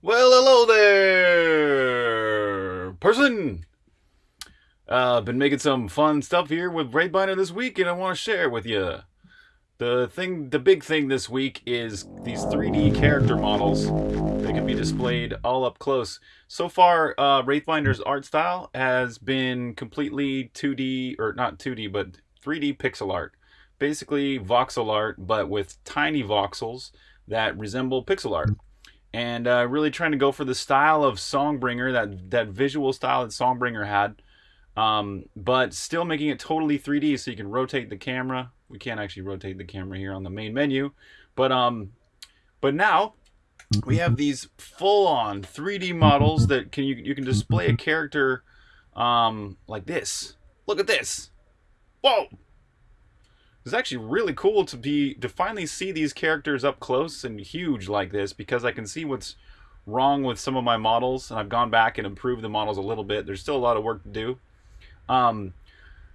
Well, hello there, person. Uh, been making some fun stuff here with Wraithbinder this week, and I want to share with you. The thing, the big thing this week is these 3D character models that can be displayed all up close. So far, uh, Wraithbinder's art style has been completely 2D, or not 2D, but 3D pixel art. Basically voxel art, but with tiny voxels that resemble pixel art. And uh, really trying to go for the style of Songbringer, that, that visual style that Songbringer had. Um, but still making it totally 3D so you can rotate the camera. We can't actually rotate the camera here on the main menu, but um, but now we have these full-on 3D models that can you you can display a character um, like this. Look at this. Whoa! It's actually really cool to be to finally see these characters up close and huge like this because I can see what's wrong with some of my models and I've gone back and improved the models a little bit. There's still a lot of work to do. Um,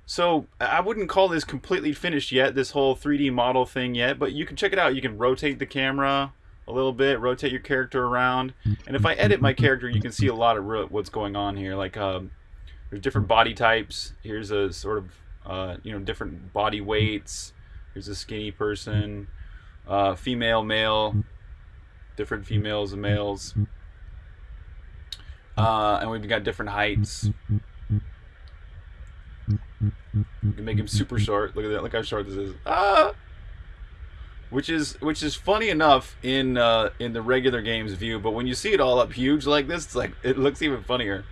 so I wouldn't call this completely finished yet, this whole 3D model thing yet, but you can check it out. You can rotate the camera a little bit, rotate your character around. And if I edit my character, you can see a lot of what's going on here. Like um, there's different body types. Here's a sort of, uh, you know, different body weights. Here's a skinny person, uh, female, male, different females and males. Uh, and we've got different heights. You can make him super short. Look at that. Look how short this is. Ah! Which is which is funny enough in uh, in the regular game's view, but when you see it all up huge like this, it's like it looks even funnier.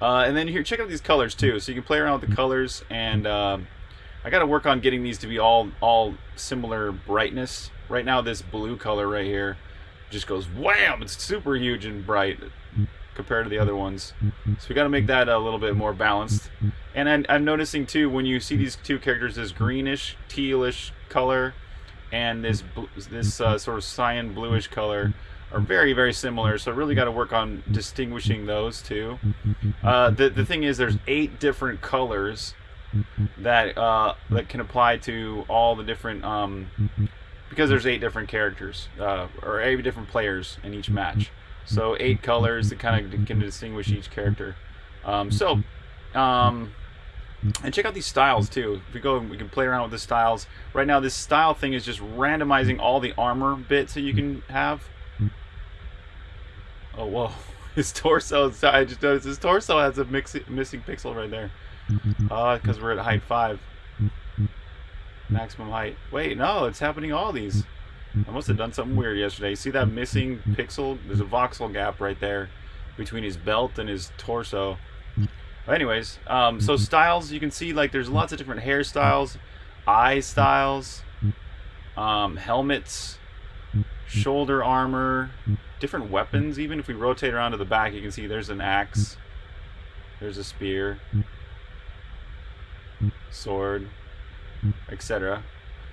Uh, and then here, check out these colors too. So you can play around with the colors, and um, I got to work on getting these to be all all similar brightness. Right now, this blue color right here just goes wham! It's super huge and bright compared to the other ones. So we got to make that a little bit more balanced. And I'm, I'm, noticing too when you see these two characters, this greenish, tealish color, and this this uh, sort of cyan bluish color are very very similar. So really got to work on distinguishing those two. Uh, the the thing is, there's eight different colors that uh, that can apply to all the different um, because there's eight different characters uh, or eight different players in each match. So eight colors that kind of can distinguish each character. Um, so, um, and check out these styles too. If we go, we can play around with the styles. Right now, this style thing is just randomizing all the armor bits that you can have. Oh, whoa. His torso, I just noticed his torso has a mix, missing pixel right there. Uh, because we're at height 5. Maximum height. Wait, no, it's happening all these. I must have done something weird yesterday. See that missing pixel? There's a voxel gap right there between his belt and his torso. But anyways, um, so styles, you can see like there's lots of different hairstyles, eye styles, um, helmets, shoulder armor, different weapons. Even if we rotate around to the back, you can see there's an axe, there's a spear, sword, etc.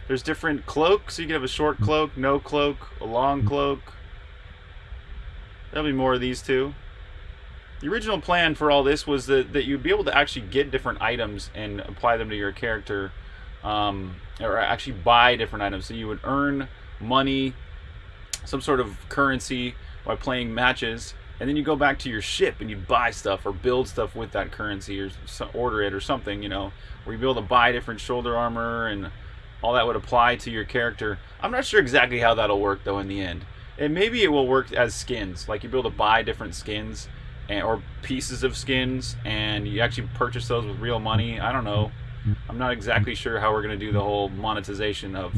There's different cloaks. So you can have a short cloak, no cloak, a long cloak. There'll be more of these too. The original plan for all this was that, that you'd be able to actually get different items and apply them to your character. Um, or actually buy different items. So you would earn money, some sort of currency by playing matches. And then you go back to your ship and you buy stuff or build stuff with that currency or order it or something, you know, where you'd be able to buy different shoulder armor and all that would apply to your character. I'm not sure exactly how that'll work though in the end. And maybe it will work as skins, like you'll be able to buy different skins and, or pieces of skins, and you actually purchase those with real money. I don't know. I'm not exactly sure how we're gonna do the whole monetization of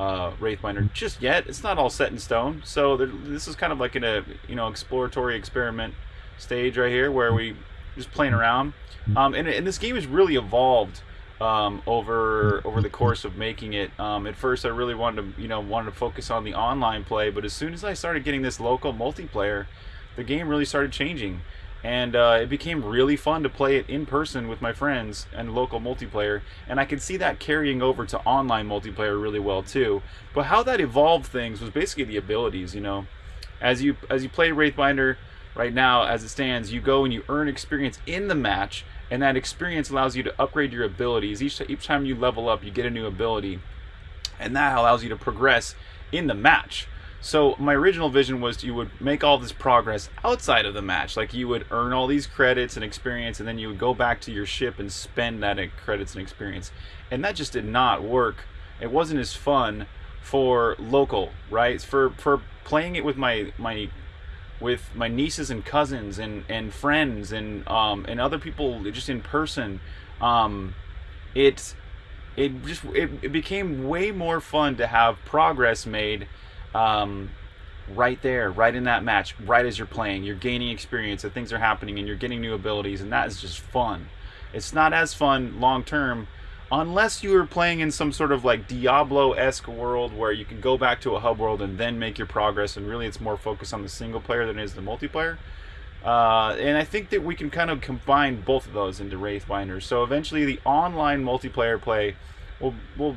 uh, Wraithbinder just yet. It's not all set in stone. So this is kind of like in a you know exploratory experiment stage right here where we just playing around. Um, and, and this game has really evolved um, over over the course of making it. Um, at first, I really wanted to you know wanted to focus on the online play, but as soon as I started getting this local multiplayer, the game really started changing, and uh, it became really fun to play it in person with my friends and local multiplayer. And I could see that carrying over to online multiplayer really well too. But how that evolved things was basically the abilities. You know, as you as you play Wraithbinder right now, as it stands, you go and you earn experience in the match and that experience allows you to upgrade your abilities. Each, each time you level up, you get a new ability, and that allows you to progress in the match. So my original vision was you would make all this progress outside of the match. Like you would earn all these credits and experience, and then you would go back to your ship and spend that credits and experience. And that just did not work. It wasn't as fun for local, right? For for playing it with my my with my nieces and cousins and, and friends and um, and other people just in person. Um, it it just it, it became way more fun to have progress made um, right there, right in that match, right as you're playing. You're gaining experience, and things are happening, and you're getting new abilities, and that is just fun. It's not as fun long term unless you are playing in some sort of like Diablo-esque world where you can go back to a hub world and then make your progress, and really it's more focused on the single player than it is the multiplayer. Uh, and I think that we can kind of combine both of those into Wraithbinders. So eventually, the online multiplayer play will will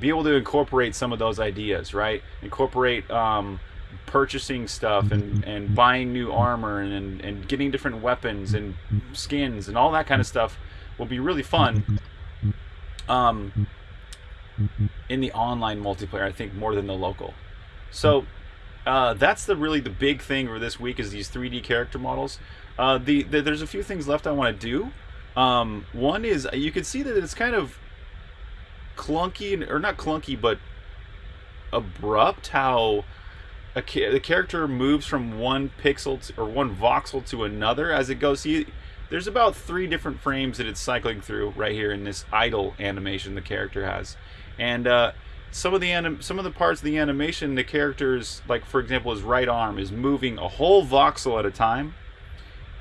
be able to incorporate some of those ideas, right? Incorporate um, purchasing stuff and, and buying new armor and, and getting different weapons and skins and all that kind of stuff will be really fun. Um, in the online multiplayer, I think more than the local. So uh, that's the really the big thing for this week is these 3D character models. Uh, the, the, there's a few things left I want to do. Um, one is you can see that it's kind of clunky or not clunky, but abrupt how a, the character moves from one pixel to, or one voxel to another as it goes. See, there's about three different frames that it's cycling through right here in this idle animation the character has, and uh, some of the anim- some of the parts of the animation, the characters, like for example, his right arm is moving a whole voxel at a time,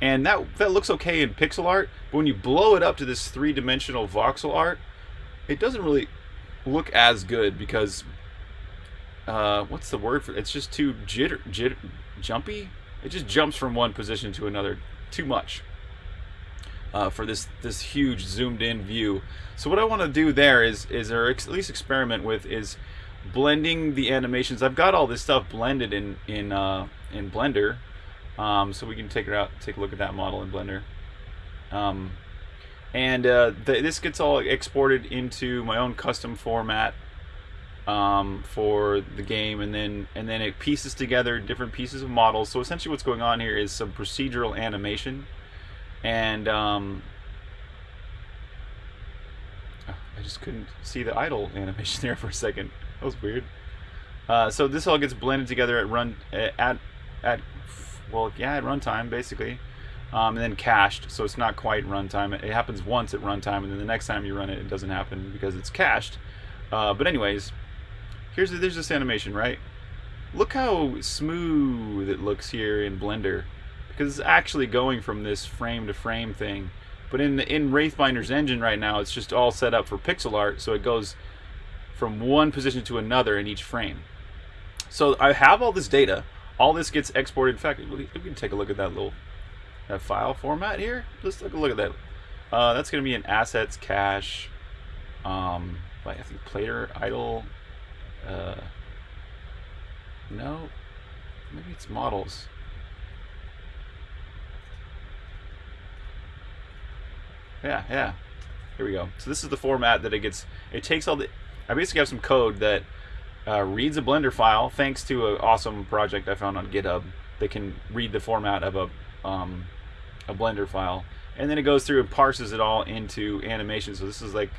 and that that looks okay in pixel art. But when you blow it up to this three-dimensional voxel art, it doesn't really look as good because uh, what's the word for it? It's just too jitter, jitter, jumpy. It just jumps from one position to another too much uh, for this this huge zoomed in view. So what I want to do there is is or at least experiment with is blending the animations. I've got all this stuff blended in in uh, in Blender, um, so we can take it out, take a look at that model in Blender. Um, and uh, the, this gets all exported into my own custom format um, for the game, and then and then it pieces together different pieces of models. So essentially, what's going on here is some procedural animation and um, oh, I just couldn't see the idle animation there for a second. That was weird. Uh, so this all gets blended together at run at at well yeah at runtime basically, um, and then cached. So it's not quite runtime. It, happens once at runtime, and then the next time you run it, it doesn't happen because it's cached. Uh, but anyways, here's there's this animation right. Look how smooth it looks here in Blender because it's actually going from this frame to frame thing. But in the, in Wraithbinder's engine right now, it's just all set up for pixel art, so it goes from one position to another in each frame. So I have all this data. All this gets exported. In fact, we can take a look at that little file format here. Let's take a look at that. Uh, that's going to be an assets cache. Um, I think player idle. Uh, no, maybe it's models. Yeah, yeah. Here we go. So this is the format that it gets. It takes all the. I basically have some code that uh, reads a Blender file thanks to an awesome project I found on GitHub that can read the format of a um, a Blender file, and then it goes through and parses it all into animation. So this is like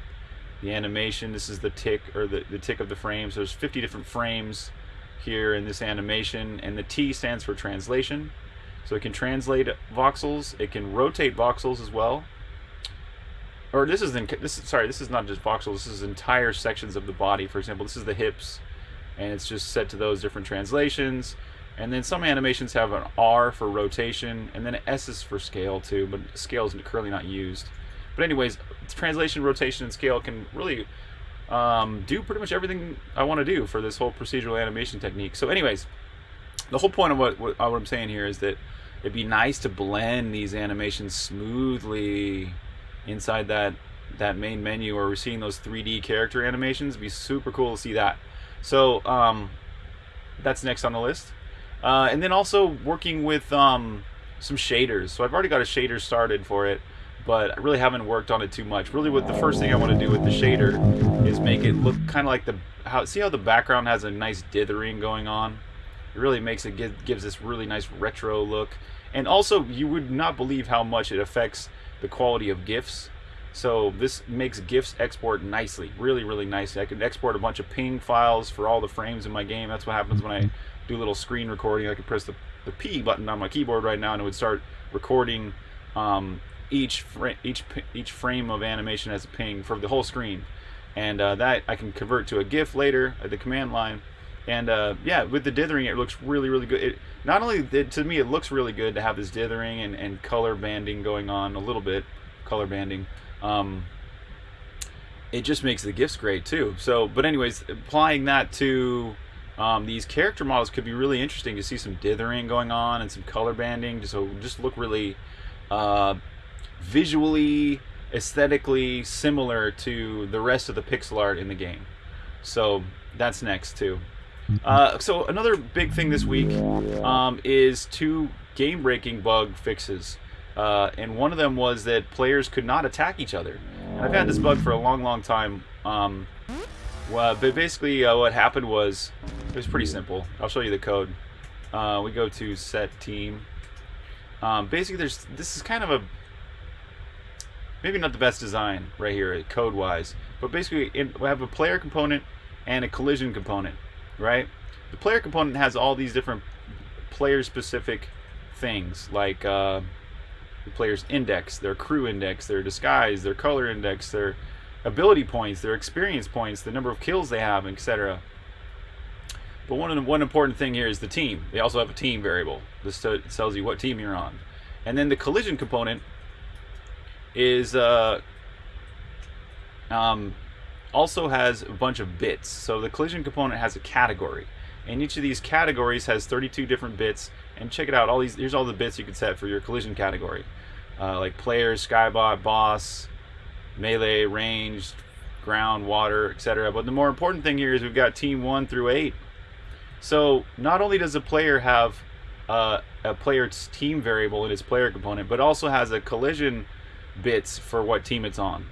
the animation. This is the tick or the the tick of the frames. So there's 50 different frames here in this animation, and the T stands for translation. So it can translate voxels. It can rotate voxels as well or this is in, this sorry this is not just voxels this is entire sections of the body for example this is the hips and it's just set to those different translations and then some animations have an R for rotation and then an S is for scale too but scale is currently not used but anyways translation rotation and scale can really um, do pretty much everything I want to do for this whole procedural animation technique so anyways the whole point of what, what, what I'm saying here is that it'd be nice to blend these animations smoothly inside that that main menu where we're seeing those 3D character animations. It'd be super cool to see that. So um, that's next on the list. Uh, and then also working with um, some shaders. So I've already got a shader started for it, but I really haven't worked on it too much. Really, what the first thing I want to do with the shader is make it look kind of like the how. See how the background has a nice dithering going on. It really makes it give, gives this really nice retro look. And also, you would not believe how much it affects the quality of GIFs. So this makes GIFs export nicely, really, really nicely. I can export a bunch of ping files for all the frames in my game. That's what happens when I do a little screen recording. I could press the, the P button on my keyboard right now and it would start recording um, each, each, each frame of animation as a ping for the whole screen. And uh, that I can convert to a GIF later at the command line. And uh, yeah, with the dithering, it looks really, really good. It, not only it, to me, it looks really good to have this dithering and, and color banding going on a little bit, color banding. Um, it just makes the GIFs great too. So, but anyways, applying that to um, these character models could be really interesting to see some dithering going on and some color banding, so just look really uh, visually, aesthetically similar to the rest of the pixel art in the game. So that's next too. Uh, so another big thing this week um, is two game-breaking bug fixes. Uh, and one of them was that players could not attack each other. And I've had this bug for a long, long time. Um, well, but basically uh, what happened was, it was pretty simple. I'll show you the code. Uh, we go to set team. Um, basically, there's this is kind of a maybe not the best design right here code-wise, but basically we have a player component and a collision component right? The player component has all these different player-specific things, like uh, the player's index, their crew index, their disguise, their color index, their ability points, their experience points, the number of kills they have, etc. But one one important thing here is the team. They also have a team variable. This tells you what team you're on. And then the collision component is uh, um, also has a bunch of bits. So the collision component has a category. And each of these categories has 32 different bits. And check it out, all these here's all the bits you can set for your collision category. Uh, like players, skybot, boss, melee, ranged, ground, water, etc. But the more important thing here is we've got team 1 through 8. So not only does a player have uh, a player's team variable in its player component, but also has a collision bits for what team it's on.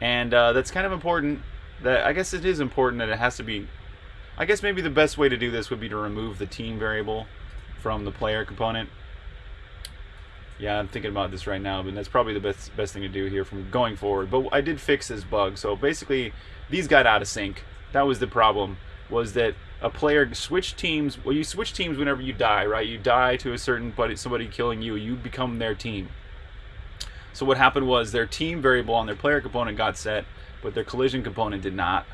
And uh, that's kind of important that I guess it is important that it has to be I guess maybe the best way to do this would be to remove the team variable from the player component. Yeah, I'm thinking about this right now, but that's probably the best best thing to do here from going forward. But I did fix this bug. So basically, these got out of sync. That was the problem, was that a player switched teams. Well, you switch teams whenever you die, right? You die to a certain buddy, somebody killing you, you become their team. So what happened was their team variable on their player component got set, but their collision component did not,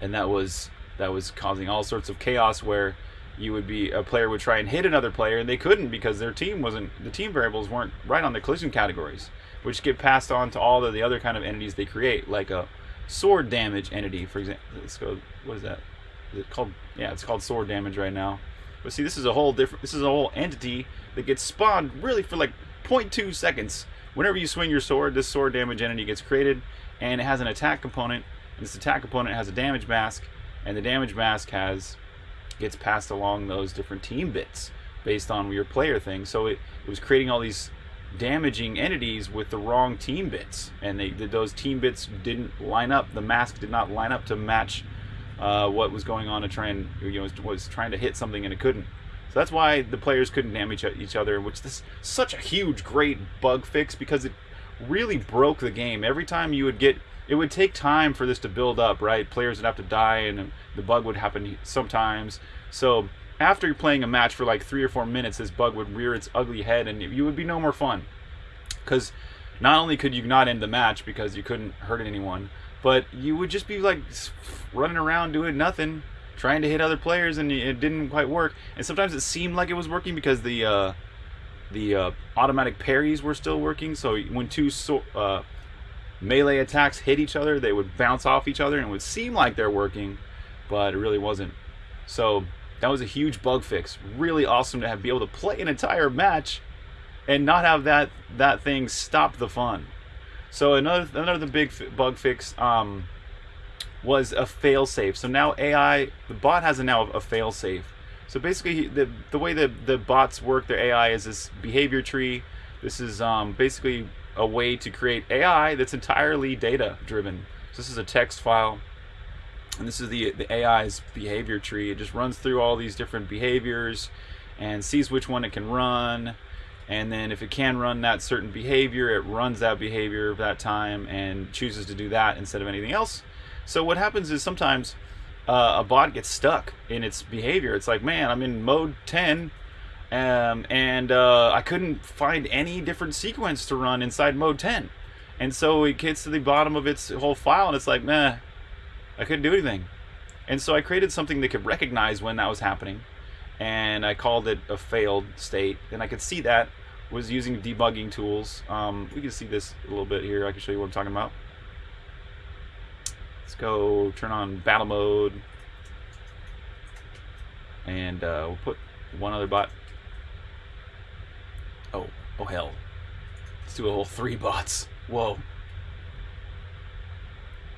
and that was that was causing all sorts of chaos where you would be a player would try and hit another player and they couldn't because their team wasn't the team variables weren't right on the collision categories which get passed on to all of the other kind of entities they create like a sword damage entity for example. Let's go what is that? Is it called yeah it's called sword damage right now. But see this is a whole different this is a whole entity that gets spawned really for like 0.2 seconds. Whenever you swing your sword this sword damage entity gets created and it has an attack component. And this attack component has a damage mask, and the damage mask has gets passed along those different team bits based on your player thing. So it, it was creating all these damaging entities with the wrong team bits, and they those team bits didn't line up. The mask did not line up to match uh, what was going on to try and you know was, was trying to hit something and it couldn't. So that's why the players couldn't damage each other, which is such a huge, great bug fix because it really broke the game. Every time you would get, it would take time for this to build up, right? Players would have to die, and the bug would happen sometimes. So after playing a match for like three or four minutes, this bug would rear its ugly head, and you would be no more fun. Because not only could you not end the match because you couldn't hurt anyone, but you would just be like running around doing nothing, trying to hit other players, and it didn't quite work. And sometimes it seemed like it was working because the uh, the uh, automatic parries were still working. So when two so, uh, melee attacks hit each other, they would bounce off each other and it would seem like they're working, but it really wasn't. So that was a huge bug fix. Really awesome to have be able to play an entire match and not have that that thing stop the fun. So another another big bug fix um, was a fail safe. So now AI, the bot has a now a fail safe. So basically, the the way that the bots work, their AI is this behavior tree. This is um, basically a way to create AI that's entirely data driven. So this is a text file, and this is the the AI's behavior tree. It just runs through all these different behaviors and sees which one it can run. And then if it can run that certain behavior, it runs that behavior that time and chooses to do that instead of anything else. So what happens is sometimes uh, a bot gets stuck in its behavior. It's like, man, I'm in mode 10 um, and uh, I couldn't find any different sequence to run inside mode 10. And so it gets to the bottom of its whole file and it's like, meh, I couldn't do anything. And so I created something that could recognize when that was happening. And I called it a failed state. And I could see that was using debugging tools. Um, we can see this a little bit here. I can show you what I'm talking about. Let's go turn on battle mode. And uh, we'll put one other bot. Oh, oh hell. Let's do a whole three bots. Whoa.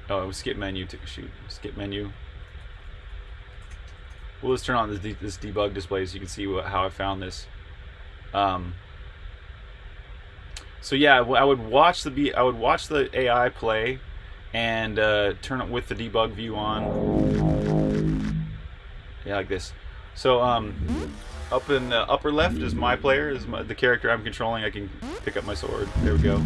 Oh, skip menu to shoot. Skip menu. We'll just turn on this, de this debug display so you can see what, how I found this. Um, so yeah, I would watch the B I would watch the AI play and uh, turn it with the debug view on. Yeah, like this. So um, up in the upper left is my player, is my, the character I'm controlling. I can pick up my sword. There we go.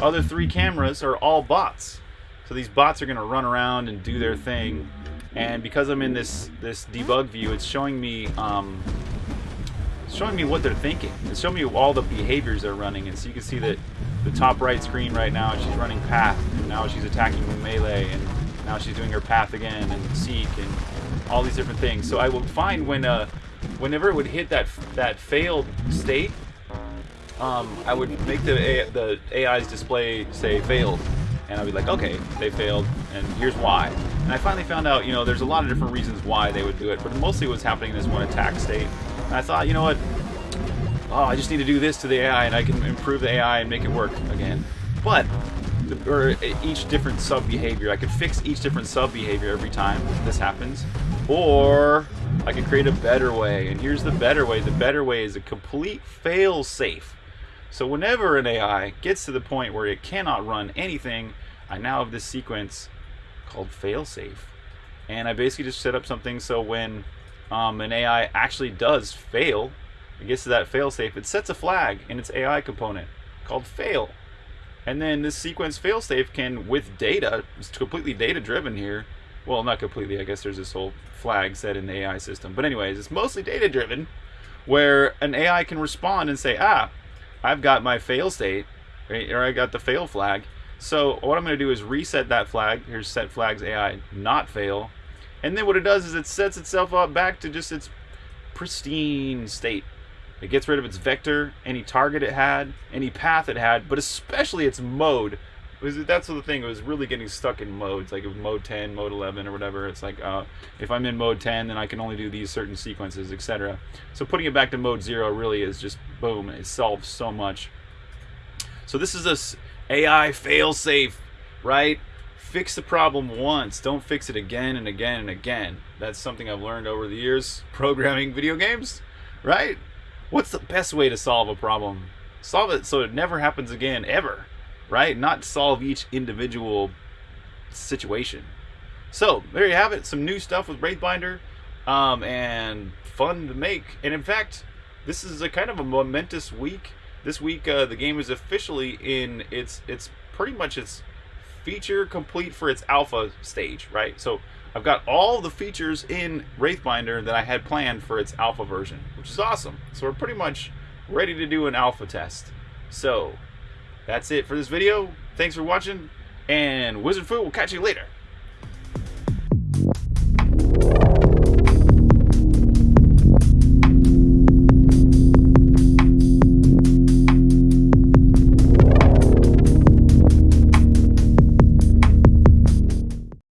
Other three cameras are all bots. So these bots are going to run around and do their thing. And because I'm in this this debug view, it's showing me um, it's showing me what they're thinking. It's showing me all the behaviors they're running. And so you can see that the top right screen right now, she's running path. And now she's attacking with melee. And now she's doing her path again and seek and all these different things. So I will find when uh, whenever it would hit that that failed state, um, I would make the the AI's display say failed and I'd be like, okay, they failed, and here's why. And I finally found out, you know, there's a lot of different reasons why they would do it, but mostly what's happening in this one attack state. And I thought, you know what, oh, I just need to do this to the AI, and I can improve the AI and make it work again. But, or each different sub-behavior, I could fix each different sub-behavior every time this happens. Or, I could create a better way, and here's the better way. The better way is a complete fail-safe so whenever an AI gets to the point where it cannot run anything, I now have this sequence called failsafe. And I basically just set up something so when um, an AI actually does fail, it gets to that failsafe, it sets a flag in its AI component called fail. And then this sequence failsafe can, with data, it's completely data driven here. Well, not completely, I guess there's this whole flag set in the AI system. But anyways, it's mostly data driven where an AI can respond and say, ah, I've got my fail state, right, or I got the fail flag. So what I'm going to do is reset that flag. Here's set flags AI not fail. And then what it does is it sets itself up back to just its pristine state. It gets rid of its vector, any target it had, any path it had, but especially its mode was that's the thing. It was really getting stuck in modes, like mode 10, mode 11, or whatever. It's like uh, if I'm in mode 10, then I can only do these certain sequences, etc. So putting it back to mode zero really is just boom. It solves so much. So this is a AI fail-safe, right? Fix the problem once. Don't fix it again and again and again. That's something I've learned over the years programming video games, right? What's the best way to solve a problem? Solve it so it never happens again, ever right? Not solve each individual situation. So there you have it. Some new stuff with Wraithbinder, um, and fun to make. And in fact, this is a kind of a momentous week. This week, uh, the game is officially in its it's pretty much its feature complete for its alpha stage, right? So I've got all the features in Wraithbinder that I had planned for its alpha version, which is awesome. So we're pretty much ready to do an alpha test. So that's it for this video. Thanks for watching, and Wizard Fu will catch you later.